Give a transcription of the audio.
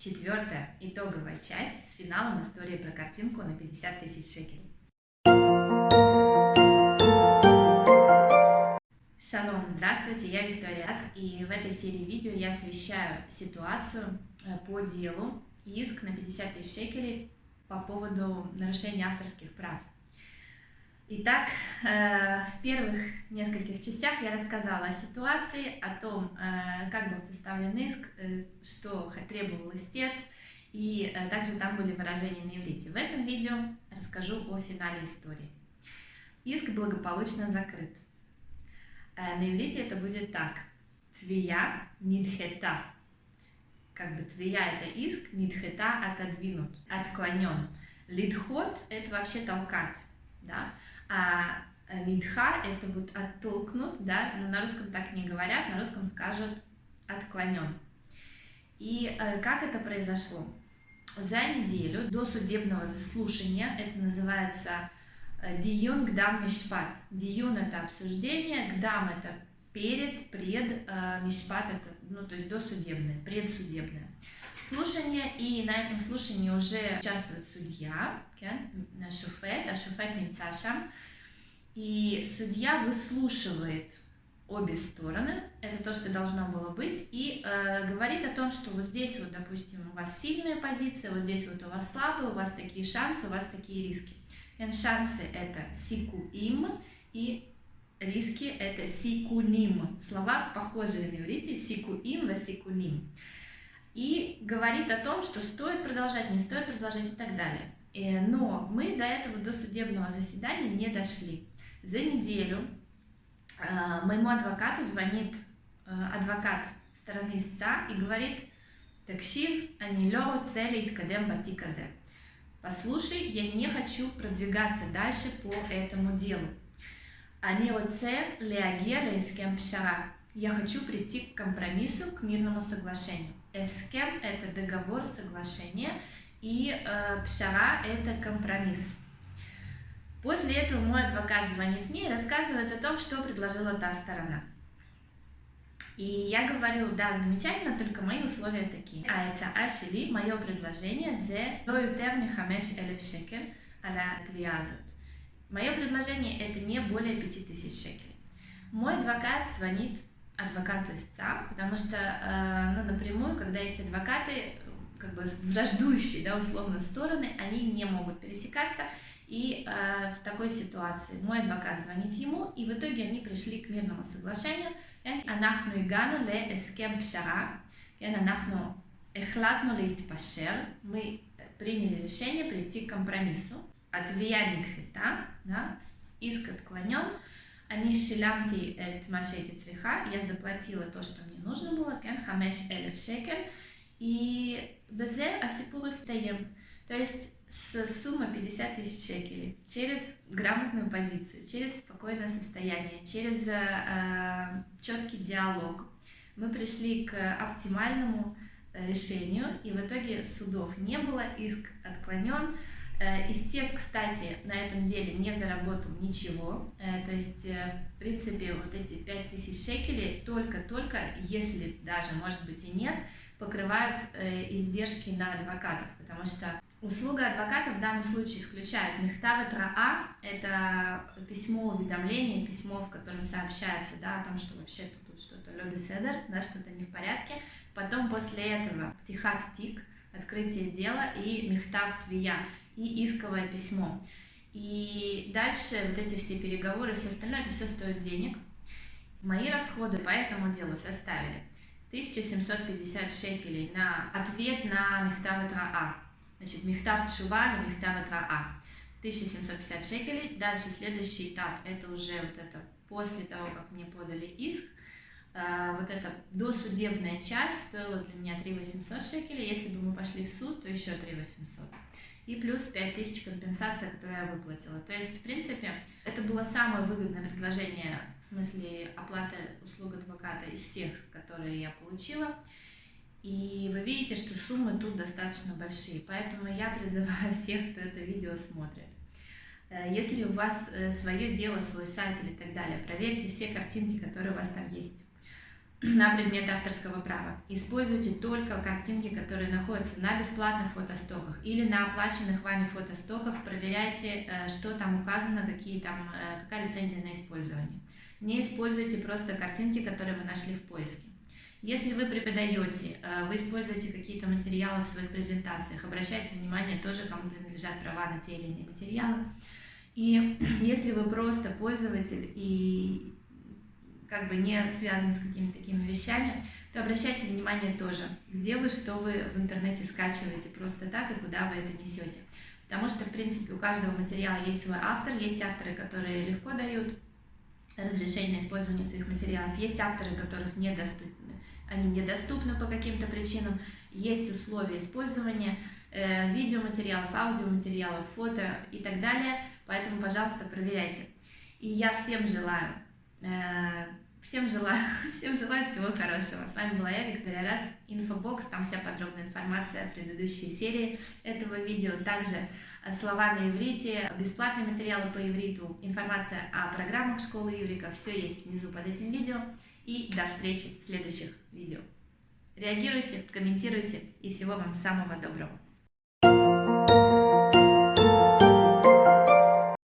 Четвертая, итоговая часть с финалом истории про картинку на 50 тысяч шекелей. Шалом, здравствуйте, я Виктория Ас, и в этой серии видео я освещаю ситуацию э, по делу иск на 50 тысяч шекелей по поводу нарушения авторских прав. Итак, э, в первых нескольких частях я рассказала о ситуации, о том, э, как был составлен иск, э, что требовал истец, и также там были выражения на иврите. В этом видео расскажу о финале истории. Иск благополучно закрыт. На иврите это будет так. Твия нидхета. Как бы твия это иск, нидхета отодвинут, отклонен. Лидхот это вообще толкать. Да? А нидха это вот оттолкнут, да, но на русском так не говорят, на русском скажут отклонен. И э, как это произошло? За неделю до судебного заслушания, это называется э, диюн гдам мишпат. Диюн это обсуждение, гдам это перед, пред, э, мишпат это, ну, то есть досудебное, предсудебное слушание, и на этом слушании уже участвует судья, шуфет, а шуфет Мицашам, и судья выслушивает обе стороны, это то, что должно было быть, и э, говорит о том, что вот здесь вот, допустим, у вас сильная позиция, вот здесь вот у вас слабая, у вас такие шансы, у вас такие риски. И шансы это сикуим, и риски это сикуним. Слова похожие на иврите, сикуим, васикуним и говорит о том, что стоит продолжать, не стоит продолжать и так далее. Э, но мы до этого до судебного заседания не дошли. За неделю э, моему адвокату звонит э, адвокат стороны истца и говорит, такшив, анилео цели иткадем батиказе. Послушай, я не хочу продвигаться дальше по этому делу. Они оце леагера из пшара. Я хочу прийти к компромиссу, к мирному соглашению. Эскем – это договор, соглашение, и э, пшара – это компромисс. После этого мой адвокат звонит мне и рассказывает о том, что предложила та сторона. И я говорю, да, замечательно, только мои условия такие. А это ашили, мое предложение, зе доютер михамеш элев шекель аля твиазут. Мое предложение это не более 5000 шекелей. Мой адвокат звонит адвокату истца, потому что, э, ну, напрямую, когда есть адвокаты, как бы враждующие, да, условно, стороны, они не могут пересекаться, и э, в такой ситуации мой адвокат звонит ему, и в итоге они пришли к мирному соглашению. אנחנו הגענו להסכם פשרה, כן, אנחנו החלטנו להתפשר, мы приняли решение прийти к компромиссу, התביעה נדחתה, да, иск отклонен, אני שילמתי את מה שהייתי צריכה, я заплатила то, что мне нужно было, כן, 5,000 שקל, и בזה הסיפור הסתיים. То есть с суммы 50 тысяч шекелей, через грамотную позицию, через спокойное состояние, через э, четкий диалог, мы пришли к оптимальному решению, и в итоге судов не было, иск отклонен, Э, истец, кстати, на этом деле не заработал ничего, э, то есть, э, в принципе, вот эти 5000 шекелей только-только, если даже, может быть, и нет, покрывают издержки на адвокатов, потому что услуга адвоката в данном случае включает мехтава траа, это письмо уведомления, письмо, в котором сообщается да, о том, что вообще-то тут что-то лоби седер, да, что-то не в порядке, потом после этого птихат тик, открытие дела и мехтав твия, и исковое письмо. И дальше вот эти все переговоры, все остальное, это все стоит денег. Мои расходы по этому делу составили 1750 шекелей на ответ на Мехтав А. Значит, Мехтав Чува на Мехтав А. 1750 шекелей. Дальше следующий этап, это уже вот это после того, как мне подали иск, а, вот эта досудебная часть стоила для меня 3 800 шекелей. Если бы мы пошли в суд, то еще 3 800 и плюс 5000 компенсация, которую я выплатила. То есть, в принципе, это было самое выгодное предложение в смысле оплаты услуг адвоката из всех, которые я получила. И вы видите, что суммы тут достаточно большие, поэтому я призываю всех, кто это видео смотрит. Э, если у вас э, свое дело, свой сайт или так далее, проверьте все картинки, которые у вас там есть. На предмет авторского права. Используйте только картинки, которые находятся на бесплатных фотостоках или на оплаченных вами фотостоках. Проверяйте, э, что там указано, какие там, э, какая лицензия на использование. Не используйте просто картинки, которые вы нашли в поиске. Если вы преподаете, э, вы используете какие-то материалы в своих презентациях, обращайте внимание тоже, кому принадлежат права на те или иные материалы. И если вы просто пользователь и как бы не связаны с какими-то такими вещами, то обращайте внимание тоже, где вы, что вы в интернете скачиваете просто так и куда вы это несете. Потому что, в принципе, у каждого материала есть свой автор, есть авторы, которые легко дают разрешение на использование своих материалов, есть авторы, которых недоступны, они недоступны по каким-то причинам, есть условия использования э, видеоматериалов, аудиоматериалов, фото и так далее, поэтому, пожалуйста, проверяйте. И я всем желаю э, Всем желаю, всем желаю всего хорошего. С вами была я, Виктория Раз, Инфобокс, там вся подробная информация о предыдущей серии этого видео. Также э, слова на иврите, бесплатные материалы по ивриту, информация о программах школы иврика. Все есть внизу под этим видео. И до встречи в следующих видео. Реагируйте, комментируйте и всего вам самого доброго.